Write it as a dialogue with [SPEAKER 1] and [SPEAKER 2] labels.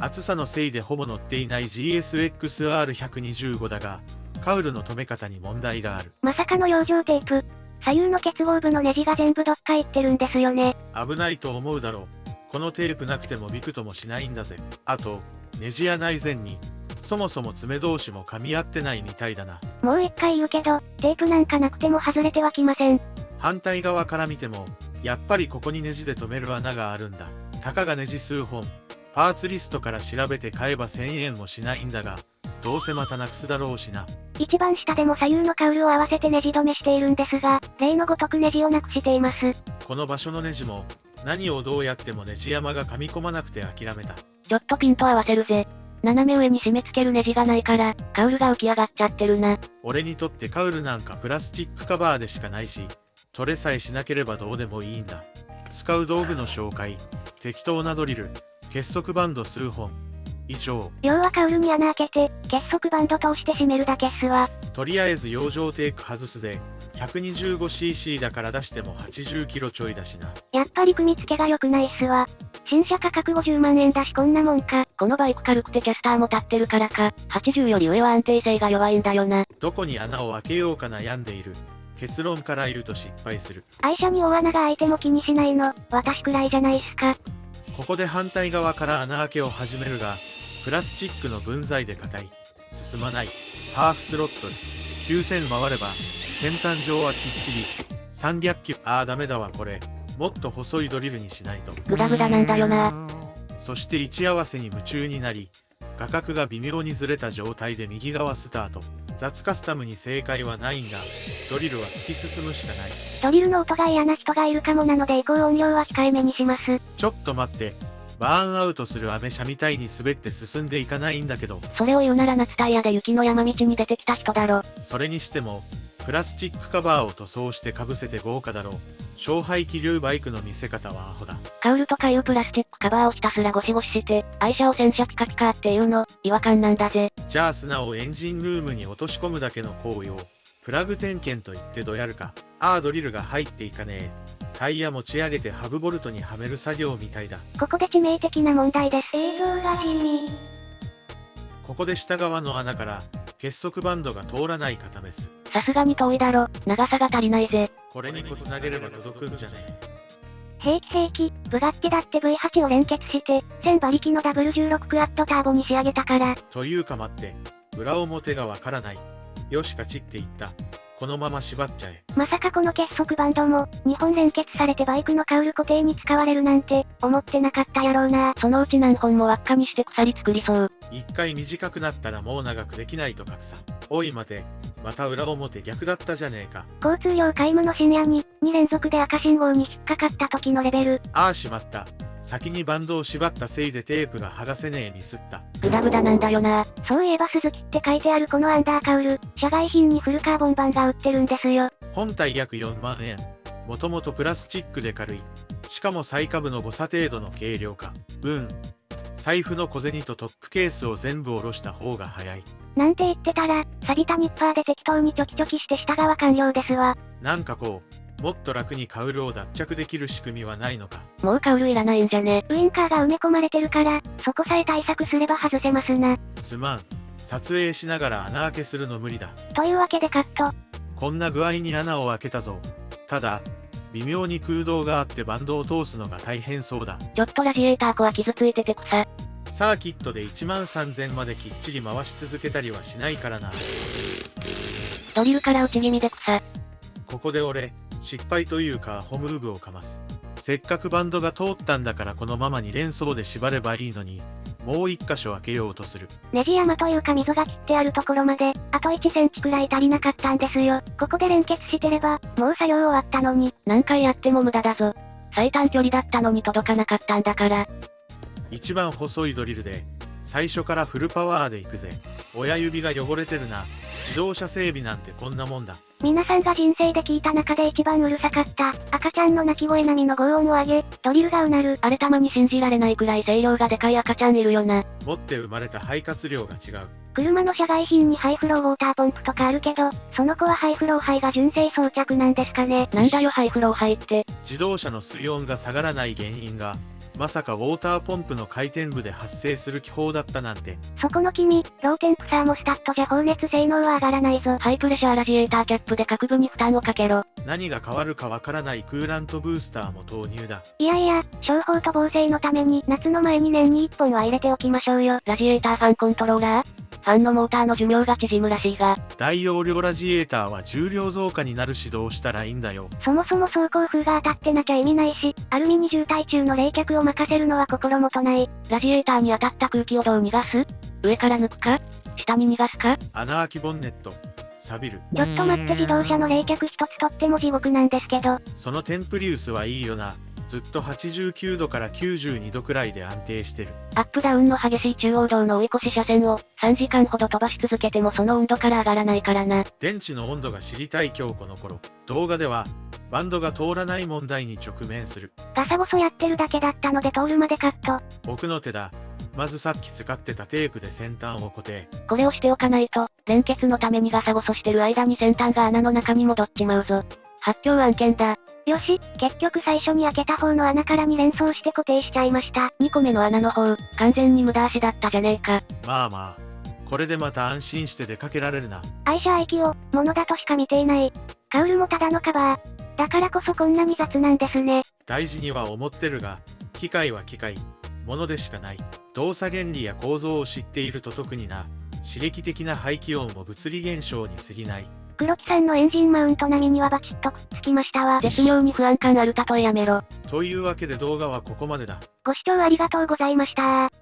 [SPEAKER 1] 厚さのせいでほぼ乗っていない GSXR125 だが、カウルの止め方に問題がある。
[SPEAKER 2] まさかの養生テープ。左右の結合部のネジが全部どっか行ってるんですよね。
[SPEAKER 1] 危ないと思うだろう。このテープなくてもびくともしないんだぜ。あと、ネジや内前に、そもそも爪同士も噛み合ってないみたいだな。
[SPEAKER 2] もう一回言うけど、テープなんかなくても外れてはきません。
[SPEAKER 1] 反対側から見ても、やっぱりここにネジで留める穴があるんだ。たかがネジ数本。パーツリストから調べて買えば1000円もしないんだが、どうせまたなくすだろうしな。
[SPEAKER 2] 一番下でも左右のカウルを合わせてネジ止めしているんですが、例のごとくネジをなくしています。
[SPEAKER 1] この場所のネジも、何をどうやってもネジ山が噛み込まなくて諦めた。
[SPEAKER 3] ちょっとピント合わせるぜ。斜め上に締め付けるネジがないから、カウルが浮き上がっちゃってるな。
[SPEAKER 1] 俺にとってカウルなんかプラスチックカバーでしかないし、取れさえしなければどうでもいいんだ。使う道具の紹介、適当なドリル、結束バンド数本、以上。
[SPEAKER 2] 要はカウルに穴開けて、結束バンド通して締めるだけっすわ。
[SPEAKER 1] とりあえず養生テープ外すぜ。125cc だから出しても 80kg ちょいだしな。
[SPEAKER 2] やっぱり組み付けが良くないっすわ。新車価格50万円だしこんなもんか。
[SPEAKER 3] このバイク軽くてキャスターも立ってるからか、80より上は安定性が弱いんだよな。
[SPEAKER 1] どこに穴を開けようか悩んでいる。結論から言うと失敗する。
[SPEAKER 2] 愛車に大穴が開いても気にしないの、私くらいじゃないっすか。
[SPEAKER 1] ここで反対側から穴開けを始めるが、プラスチックの分際で硬い。進まない。ハーフスロットル。9000回れば、先端上はきっちり。300キロ。ああダメだわこれ。もっと細いドリルにしないと。
[SPEAKER 3] グダグダなんだよな。
[SPEAKER 1] そして位置合わせに夢中になり、画角が微妙にずれた状態で右側スタート。雑カスタムに正解はないんだ。ドリルは突き進むしかない。
[SPEAKER 2] ドリルの音が嫌な人がいるかもなので移行音量は控えめにします。
[SPEAKER 1] ちょっと待って。バーンアウトするアメ車みたいに滑って進んでいかないんだけど。
[SPEAKER 3] それを言うなら夏タイヤで雪の山道に出てきた人だろ。
[SPEAKER 1] それにしても、プラスチックカバーを塗装して被せて豪華だろう。勝敗気流バイクの見せ方はアホだ。
[SPEAKER 3] カウルとかいうプラスチックカバーをひたすらゴシゴシして、愛車を洗車ピカピカっていうの、違和感なんだぜ。
[SPEAKER 1] じゃあ砂をエンジンルームに落とし込むだけの行為を、プラグ点検と言ってどやるか。ああドリルが入っていかねえ。タイヤ持ち上げてハブボルトにはめる作業みたいだ。
[SPEAKER 2] ここで致命的な問題です。映像が地味。
[SPEAKER 1] ここで下側の穴から、結束バンドが通らない片メス。
[SPEAKER 3] さすがに遠いだろ、長さが足りないぜ。
[SPEAKER 1] これにこつなげれば届くんじゃね
[SPEAKER 2] 兵器兵器、ブガッティだって V8 を連結して、1000馬力の W16 クワッドターボに仕上げたから。
[SPEAKER 1] というか待って、裏表がわからない。よし勝ちって言った。このまま縛っちゃえ。
[SPEAKER 2] まさかこの結束バンドも、2本連結されてバイクのカウル固定に使われるなんて、思ってなかったやろうな。
[SPEAKER 3] そのうち何本も輪っかにして鎖作りそう。
[SPEAKER 1] 一回短くなったらもう長くできないと格差。おい待て、また裏表逆だったじゃねえか。
[SPEAKER 2] 交通量皆無の深夜に、2連続で赤信号に引っかかった時のレベル。
[SPEAKER 1] ああしまった。先にバンドを縛ったせいでテープが剥がせねえミスった。
[SPEAKER 3] グダグダなんだよな。
[SPEAKER 2] そういえば鈴木って書いてあるこのアンダーカウル、社外品にフルカーボン板が売ってるんですよ。
[SPEAKER 1] 本体約4万円。もともとプラスチックで軽い。しかも最下部の誤差程度の軽量化。うん。財布の小銭とトップケースを全部下ろした方が早い。
[SPEAKER 2] なんて言ってたら、錆びたニッパーで適当にチョキチョキして下側完了ですわ。
[SPEAKER 1] なんかこう、もっと楽にカウルを脱着できる仕組みはないのか？
[SPEAKER 3] もうカウルいらないんじゃね。
[SPEAKER 2] ウインカーが埋め込まれてるから、そこさえ対策すれば外せますな。
[SPEAKER 1] すまん。撮影しながら穴開けするの無理だ。
[SPEAKER 2] というわけでカット。
[SPEAKER 1] こんな具合に穴を開けたぞ。ただ、微妙に空洞があってバンドを通すのが大変そうだ。
[SPEAKER 3] ちょっとラジエーターコは傷ついてて草。
[SPEAKER 1] サーキットで1万3000まできっちり回し続けたりはしないからな。
[SPEAKER 3] ドリルから内気味で草。
[SPEAKER 1] ここで俺、失敗というかホムーブをかます。せっかくバンドが通ったんだからこのままに連想で縛ればいいのに、もう一箇所開けようとする。
[SPEAKER 2] ネジ山というか溝が切ってあるところまで、あと1センチくらい足りなかったんですよ。ここで連結してれば、もう作業終わったのに。
[SPEAKER 3] 何回やっても無駄だぞ。最短距離だったのに届かなかったんだから。
[SPEAKER 1] 一番細いドリルで、最初からフルパワーで行くぜ。親指が汚れてるな。自動車整備なんてこんなもんだ。
[SPEAKER 2] 皆さんが人生で聞いた中で一番うるさかった、赤ちゃんの泣き声並みの轟音を上げ、ドリルがうなる。
[SPEAKER 3] あれたまに信じられないくらい声量がでかい赤ちゃんいるよな。
[SPEAKER 1] 持って生まれた肺活量が違う。
[SPEAKER 2] 車の車外品にハイフローウォーターポンプとかあるけど、その子はハイフロー肺が純正装着なんですかね。
[SPEAKER 3] なんだよハイフロー肺って。
[SPEAKER 1] 自動車の水温が下がらない原因が、まさかウォーターポンプの回転部で発生する気泡だったなんて。
[SPEAKER 2] そこの君、 low temp サーモスタットじゃ放熱性能は上がらないぞ。
[SPEAKER 3] ハイプレッシャーラジエーターキャップで各部に負担をかけろ。
[SPEAKER 1] 何が変わるかわからないクーラントブースターも投入だ。
[SPEAKER 2] いやいや、消泡と防錆のために夏の前に年に1本は入れておきましょうよ。
[SPEAKER 3] ラジエーターファンコントローラーファンのモーターの寿命が縮むらしいが、
[SPEAKER 1] 大容量ラジエーターは重量増加になる指導をしたらいいんだよ。
[SPEAKER 2] そもそも走行風が当たってなきゃ意味ないし、アルミに渋滞中の冷却を任せるのは心もとない。
[SPEAKER 3] ラジエーターに当たった空気をどう逃がす？上から抜くか？下に逃がすか？
[SPEAKER 1] 穴開きボンネット。錆びる。
[SPEAKER 2] ちょっと待って自動車の冷却一つとっても地獄なんですけど、
[SPEAKER 1] そのテンプリウスはいいよな。ずっと89度から92度くらいで安定してる。
[SPEAKER 3] アップダウンの激しい中央道の追い越し車線を3時間ほど飛ばし続けてもその温度から上がらないからな。
[SPEAKER 1] 電池の温度が知りたい今日この頃。動画では、バンドが通らない問題に直面する。
[SPEAKER 2] ガサゴソやってるだけだったので通るまでカット。
[SPEAKER 1] 僕の手だ。まずさっき使ってたテープで先端を固定。
[SPEAKER 3] これをしておかないと、連結のためにガサゴソしてる間に先端が穴の中に戻っちまうぞ。発狂案件だ。
[SPEAKER 2] よし、結局最初に開けた方の穴から2連想して固定しちゃいました。
[SPEAKER 3] 2個目の穴の方、完全に無駄足だったじゃねえか。
[SPEAKER 1] まあまあ。これでまた安心して出かけられるな。
[SPEAKER 2] 愛車愛機を、物だとしか見ていない。カウルもただのカバー。だからこそこんなに雑なんですね。
[SPEAKER 1] 大事には思ってるが、機械は機械。ものでしかない。動作原理や構造を知っていると特にな。刺激的な排気音も物理現象に過ぎない。
[SPEAKER 2] 黒木さんのエンジンマウント並みにはバチッとくっつきましたわ。
[SPEAKER 3] 絶妙に不安感ある例えやめろ。
[SPEAKER 1] というわけで動画はここまでだ。
[SPEAKER 2] ご視聴ありがとうございました